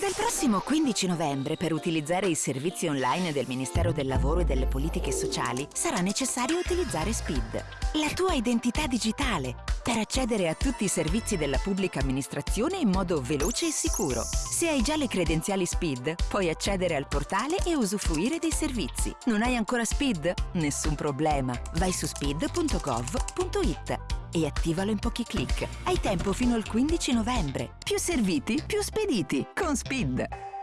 Dal prossimo 15 novembre, per utilizzare i servizi online del Ministero del Lavoro e delle Politiche Sociali, sarà necessario utilizzare SPID, la tua identità digitale, per accedere a tutti i servizi della pubblica amministrazione in modo veloce e sicuro. Se hai già le credenziali SPID, puoi accedere al portale e usufruire dei servizi. Non hai ancora SPID? Nessun problema. Vai su speed.gov.it e attivalo in pochi clic. Hai tempo fino al 15 novembre. Più serviti, più spediti. Con Speed.